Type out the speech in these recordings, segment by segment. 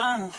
done.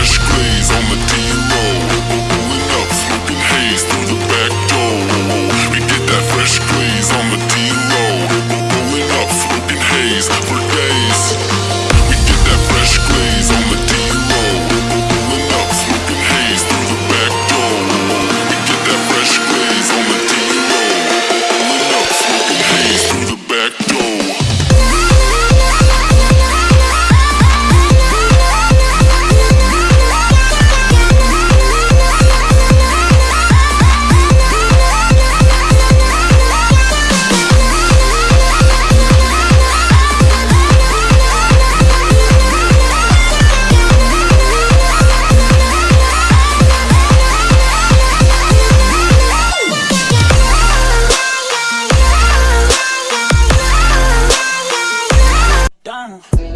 Fresh on the D-roll now.